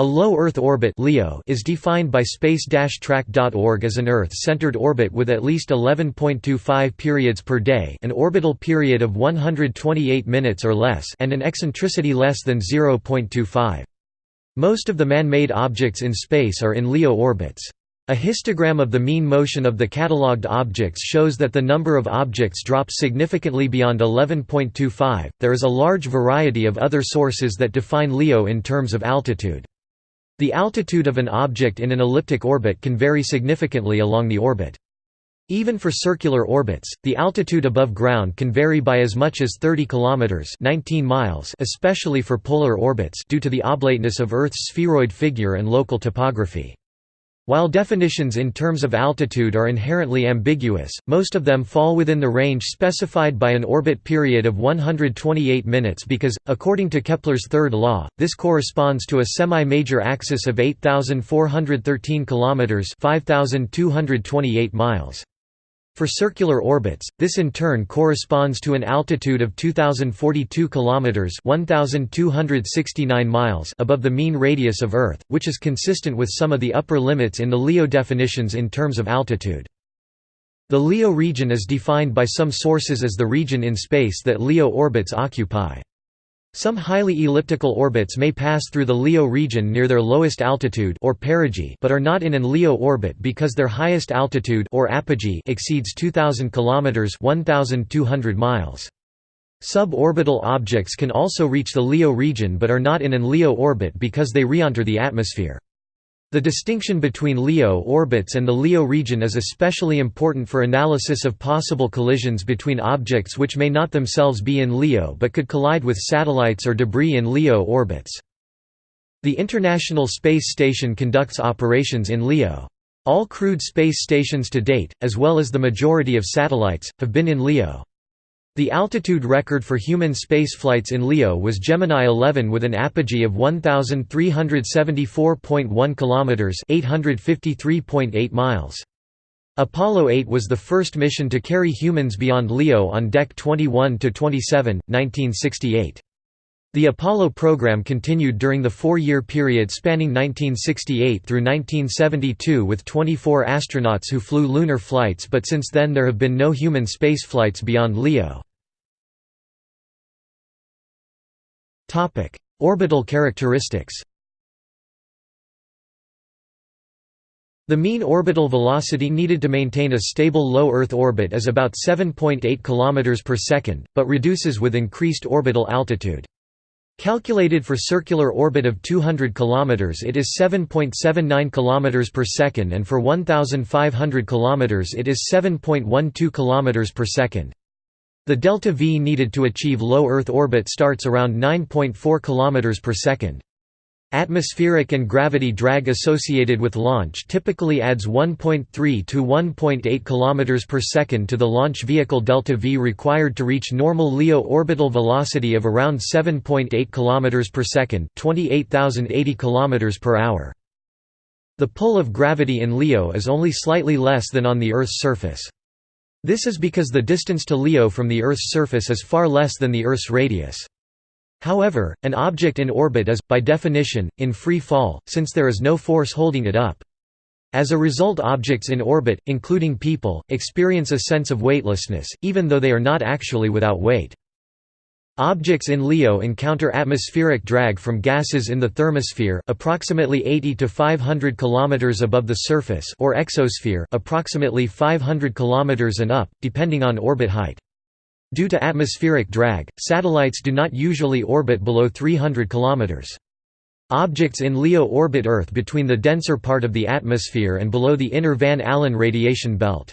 A low Earth orbit (LEO) is defined by space-track.org as an Earth-centered orbit with at least 11.25 periods per day, an orbital period of 128 minutes or less, and an eccentricity less than 0.25. Most of the man-made objects in space are in LEO orbits. A histogram of the mean motion of the catalogued objects shows that the number of objects drops significantly beyond 11.25. There is a large variety of other sources that define LEO in terms of altitude. The altitude of an object in an elliptic orbit can vary significantly along the orbit. Even for circular orbits, the altitude above ground can vary by as much as 30 kilometers (19 miles), especially for polar orbits due to the oblateness of Earth's spheroid figure and local topography. While definitions in terms of altitude are inherently ambiguous, most of them fall within the range specified by an orbit period of 128 minutes because, according to Kepler's third law, this corresponds to a semi-major axis of 8,413 km 5,228 miles. For circular orbits, this in turn corresponds to an altitude of 2042 kilometers (1269 miles) above the mean radius of Earth, which is consistent with some of the upper limits in the LEO definitions in terms of altitude. The LEO region is defined by some sources as the region in space that LEO orbits occupy. Some highly elliptical orbits may pass through the LEO region near their lowest altitude or perigee but are not in an LEO orbit because their highest altitude or apogee exceeds 2000 km 1200 miles. Suborbital objects can also reach the LEO region but are not in an LEO orbit because they re-enter the atmosphere. The distinction between LEO orbits and the LEO region is especially important for analysis of possible collisions between objects which may not themselves be in LEO but could collide with satellites or debris in LEO orbits. The International Space Station conducts operations in LEO. All crewed space stations to date, as well as the majority of satellites, have been in LEO. The altitude record for human spaceflights in LEO was Gemini 11 with an apogee of 1374.1 kilometers, 853.8 miles. Apollo 8 was the first mission to carry humans beyond LEO on Deck 21 to 27, 1968. The Apollo program continued during the four-year period spanning 1968 through 1972 with 24 astronauts who flew lunar flights but since then there have been no human spaceflights beyond LEO. Orbital characteristics The mean orbital velocity needed to maintain a stable low Earth orbit is about 7.8 km per second, but reduces with increased orbital altitude. Calculated for circular orbit of 200 km it is 7.79 km per second and for 1500 km it is 7.12 km per second. The delta V needed to achieve low Earth orbit starts around 9.4 km per second. Atmospheric and gravity drag associated with launch typically adds 1.3 to 1.8 km per second to the launch vehicle delta V required to reach normal LEO orbital velocity of around 7.8 km per second, 28,080 km per hour. The pull of gravity in LEO is only slightly less than on the Earth's surface. This is because the distance to LEO from the Earth's surface is far less than the Earth's radius. However, an object in orbit is, by definition, in free fall, since there is no force holding it up. As a result objects in orbit, including people, experience a sense of weightlessness, even though they are not actually without weight. Objects in LEO encounter atmospheric drag from gases in the thermosphere approximately 80 to 500 km above the surface or exosphere approximately 500 km and up, depending on orbit height. Due to atmospheric drag, satellites do not usually orbit below 300 km. Objects in LEO orbit Earth between the denser part of the atmosphere and below the inner Van Allen radiation belt.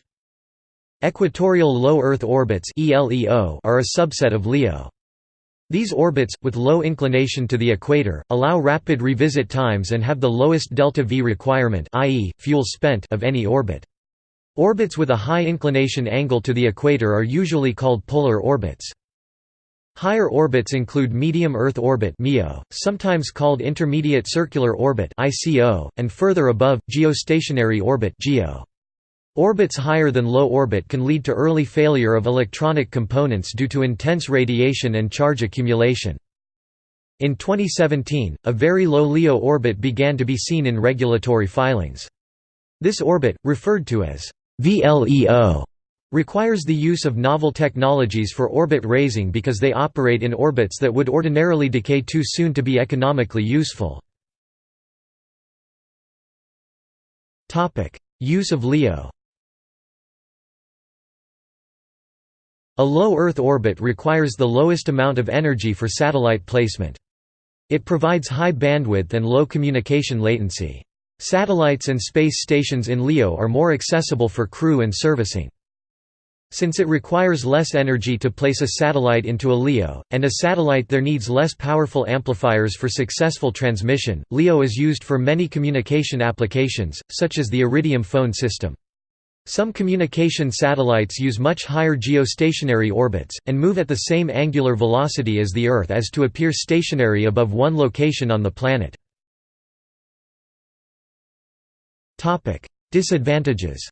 Equatorial low Earth orbits are a subset of LEO. These orbits, with low inclination to the equator, allow rapid revisit times and have the lowest delta-v requirement i.e., fuel spent of any orbit. Orbits with a high inclination angle to the equator are usually called polar orbits. Higher orbits include medium Earth orbit sometimes called intermediate circular orbit and further above, geostationary orbit. Orbits higher than low orbit can lead to early failure of electronic components due to intense radiation and charge accumulation. In 2017, a very low LEO orbit began to be seen in regulatory filings. This orbit, referred to as VLEO, requires the use of novel technologies for orbit raising because they operate in orbits that would ordinarily decay too soon to be economically useful. Use of LEO A low Earth orbit requires the lowest amount of energy for satellite placement. It provides high bandwidth and low communication latency. Satellites and space stations in LEO are more accessible for crew and servicing. Since it requires less energy to place a satellite into a LEO, and a satellite there needs less powerful amplifiers for successful transmission, LEO is used for many communication applications, such as the Iridium phone system. Some communication satellites use much higher geostationary orbits, and move at the same angular velocity as the Earth as to appear stationary above one location on the planet. Disadvantages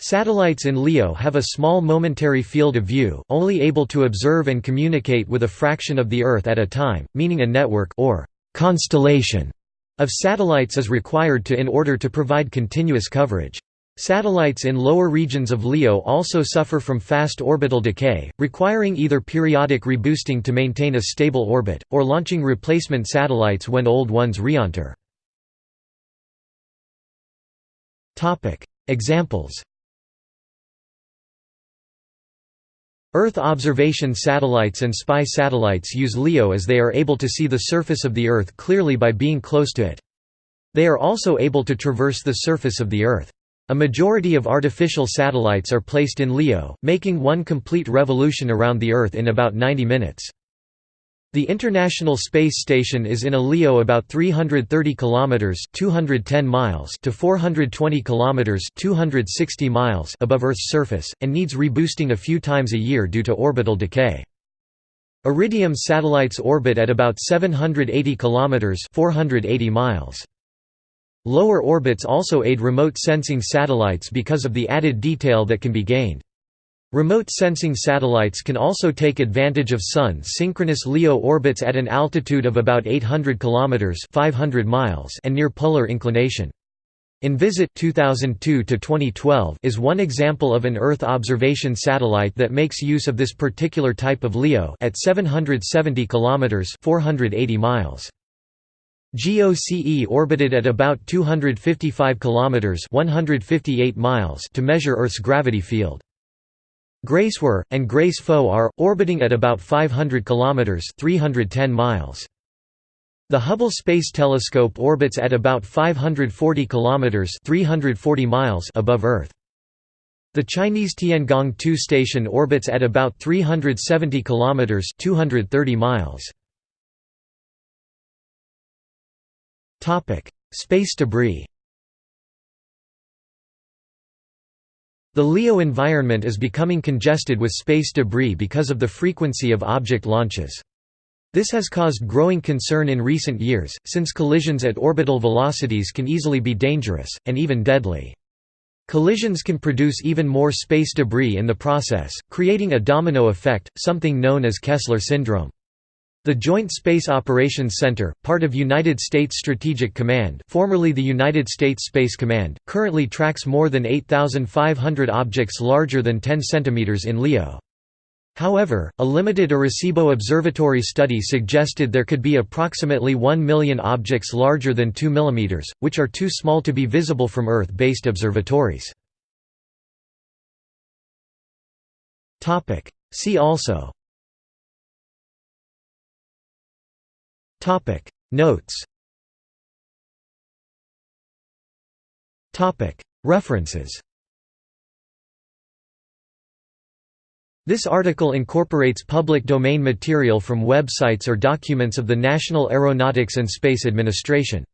Satellites in LEO have a small momentary field of view only able to observe and communicate with a fraction of the Earth at a time, meaning a network or constellation of satellites is required to in order to provide continuous coverage. Satellites in lower regions of LEO also suffer from fast orbital decay, requiring either periodic reboosting to maintain a stable orbit, or launching replacement satellites when old ones re-enter. Examples Earth observation satellites and spy satellites use LEO as they are able to see the surface of the Earth clearly by being close to it. They are also able to traverse the surface of the Earth. A majority of artificial satellites are placed in LEO, making one complete revolution around the Earth in about 90 minutes. The International Space Station is in a LEO about 330 kilometers (210 miles) to 420 kilometers (260 miles) above Earth's surface and needs reboosting a few times a year due to orbital decay. Iridium satellites orbit at about 780 kilometers (480 miles). Lower orbits also aid remote sensing satellites because of the added detail that can be gained. Remote sensing satellites can also take advantage of Sun-synchronous LEO orbits at an altitude of about 800 km 500 miles and near polar inclination. Envisat 2002 is one example of an Earth observation satellite that makes use of this particular type of LEO at 770 km 480 miles. GOCE orbited at about 255 km 158 miles to measure Earth's gravity field. Grace were and GRACE-FO are, orbiting at about 500 km 310 miles. The Hubble Space Telescope orbits at about 540 km 340 miles above Earth. The Chinese Tiangong 2 station orbits at about 370 km 230 miles. Space debris The LEO environment is becoming congested with space debris because of the frequency of object launches. This has caused growing concern in recent years, since collisions at orbital velocities can easily be dangerous, and even deadly. Collisions can produce even more space debris in the process, creating a domino effect, something known as Kessler syndrome. The Joint Space Operations Center, part of United States Strategic Command formerly the United States Space Command, currently tracks more than 8,500 objects larger than 10 cm in LEO. However, a limited Arecibo Observatory study suggested there could be approximately 1 million objects larger than 2 mm, which are too small to be visible from Earth-based observatories. See also Topic. Notes. Topic. References. This article incorporates public domain material from websites or documents of the National Aeronautics and Space Administration.